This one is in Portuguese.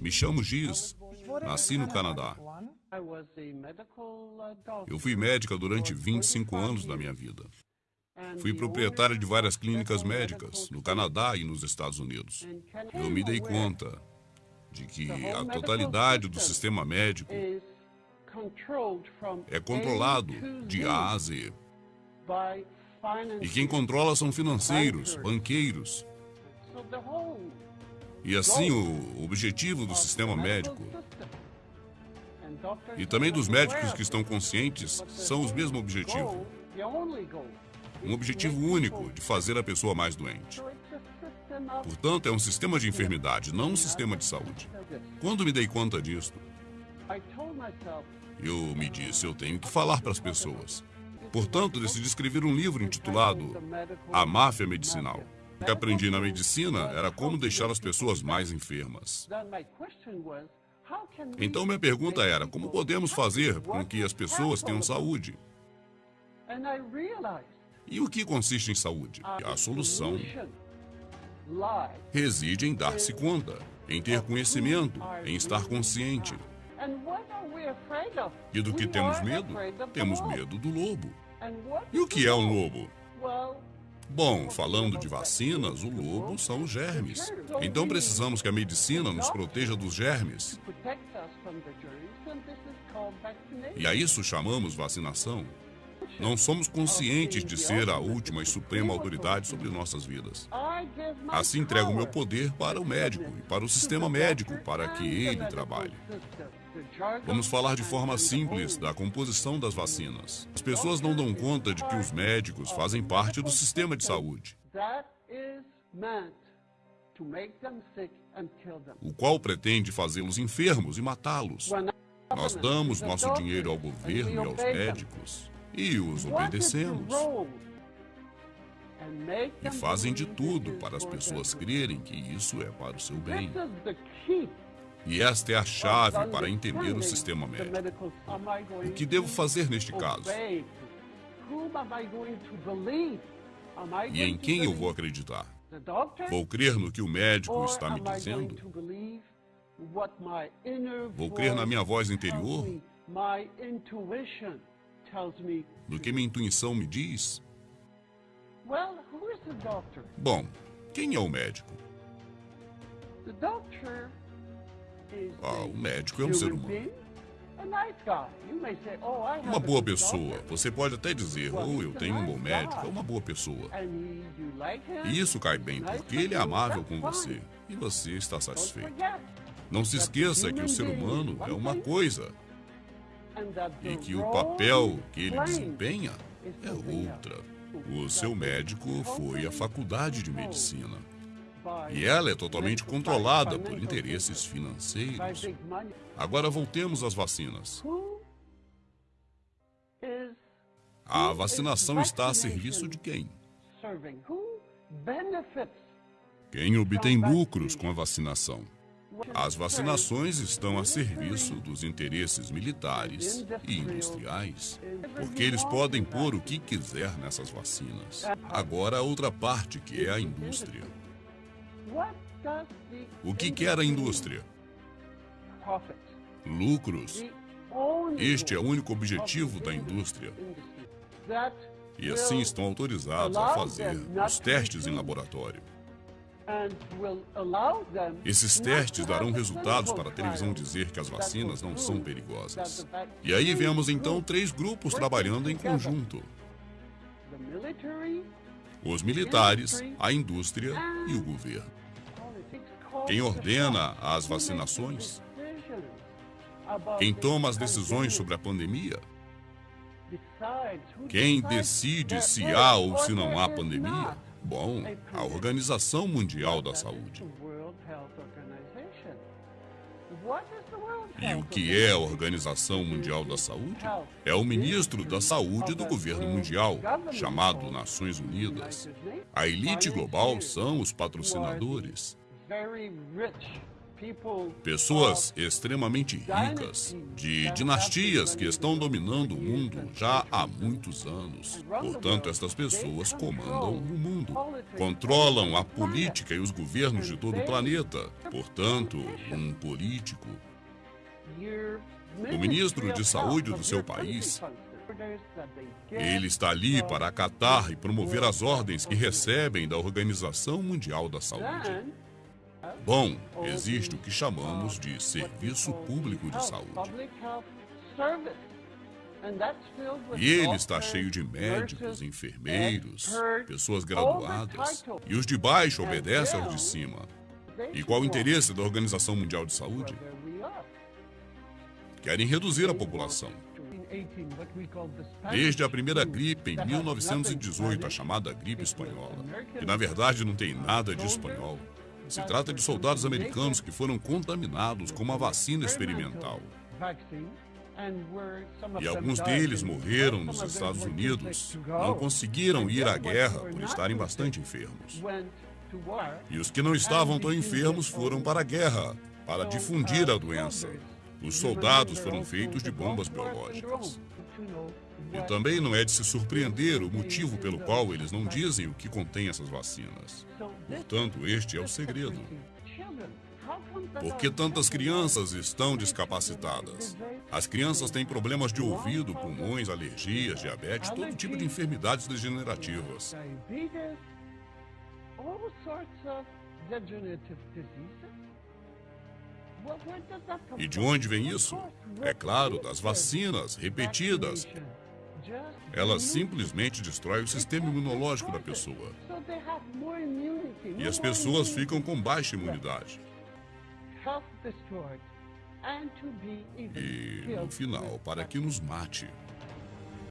Me chamo Giz. Nasci no Canadá. Eu fui médica durante 25 anos da minha vida. Fui proprietária de várias clínicas médicas no Canadá e nos Estados Unidos. Eu me dei conta de que a totalidade do sistema médico é controlado de A a Z. E quem controla são financeiros, banqueiros. E assim, o objetivo do sistema médico e também dos médicos que estão conscientes são os mesmos objetivos. Um objetivo único de fazer a pessoa mais doente. Portanto, é um sistema de enfermidade, não um sistema de saúde. Quando me dei conta disso, eu me disse, eu tenho que falar para as pessoas. Portanto, decidi escrever um livro intitulado A Máfia Medicinal. O que aprendi na medicina era como deixar as pessoas mais enfermas. Então, minha pergunta era: como podemos fazer com que as pessoas tenham saúde? E o que consiste em saúde? A solução reside em dar-se conta, em ter conhecimento, em estar consciente. E do que temos medo? Temos medo do lobo. E o que é um lobo? Bom, falando de vacinas, o lobo são os germes. Então precisamos que a medicina nos proteja dos germes. E a isso chamamos vacinação. Não somos conscientes de ser a última e suprema autoridade sobre nossas vidas. Assim entrego meu poder para o médico e para o sistema médico para que ele trabalhe. Vamos falar de forma simples da composição das vacinas. As pessoas não dão conta de que os médicos fazem parte do sistema de saúde, o qual pretende fazê-los enfermos e matá-los. Nós damos nosso dinheiro ao governo e aos médicos e os obedecemos. E fazem de tudo para as pessoas crerem que isso é para o seu bem. E esta é a chave para entender o sistema médico. O que devo fazer neste caso? E em quem eu vou acreditar? Vou crer no que o médico está me dizendo? Vou crer na minha voz interior? do que minha intuição me diz? Bom, quem é o médico? Ah, o médico é um ser humano. Oh, uma boa pessoa. Você pode até dizer, oh, eu tenho um bom médico, é uma boa pessoa. E isso cai bem, porque ele é amável com você e você está satisfeito. Não se esqueça que o ser humano é uma coisa e que o papel que ele desempenha é outra. O seu médico foi à faculdade de medicina. E ela é totalmente controlada por interesses financeiros. Agora voltemos às vacinas. A vacinação está a serviço de quem? Quem obtém lucros com a vacinação? As vacinações estão a serviço dos interesses militares e industriais, porque eles podem pôr o que quiser nessas vacinas. Agora, a outra parte, que é a indústria. O que quer a indústria? Lucros. Este é o único objetivo da indústria. E assim estão autorizados a fazer os testes em laboratório. Esses testes darão resultados para a televisão dizer que as vacinas não são perigosas. E aí vemos então três grupos trabalhando em conjunto: os militares, a indústria e o governo. Quem ordena as vacinações? Quem toma as decisões sobre a pandemia? Quem decide se há ou se não há pandemia? Bom, a Organização Mundial da Saúde. E o que é a Organização Mundial da Saúde? É o ministro da Saúde do governo mundial, chamado Nações Unidas. A elite global são os patrocinadores. Pessoas extremamente ricas, de dinastias que estão dominando o mundo já há muitos anos. Portanto, estas pessoas comandam o mundo, controlam a política e os governos de todo o planeta. Portanto, um político, o ministro de saúde do seu país, ele está ali para acatar e promover as ordens que recebem da Organização Mundial da Saúde. Bom, existe o que chamamos de Serviço Público de Saúde. E ele está cheio de médicos, enfermeiros, pessoas graduadas. E os de baixo obedecem aos de cima. E qual o interesse da Organização Mundial de Saúde? Querem reduzir a população. Desde a primeira gripe em 1918, a chamada gripe espanhola, que na verdade não tem nada de espanhol. Se trata de soldados americanos que foram contaminados com uma vacina experimental. E alguns deles morreram nos Estados Unidos. Não conseguiram ir à guerra por estarem bastante enfermos. E os que não estavam tão enfermos foram para a guerra, para difundir a doença. Os soldados foram feitos de bombas biológicas. E também não é de se surpreender o motivo pelo qual eles não dizem o que contém essas vacinas. Portanto, este é o segredo. Por que tantas crianças estão descapacitadas? As crianças têm problemas de ouvido, pulmões, alergias, diabetes, todo tipo de enfermidades degenerativas. E de onde vem isso? É claro, das vacinas repetidas. Elas simplesmente destroem o sistema imunológico da pessoa. E as pessoas ficam com baixa imunidade. E, no final, para que nos mate.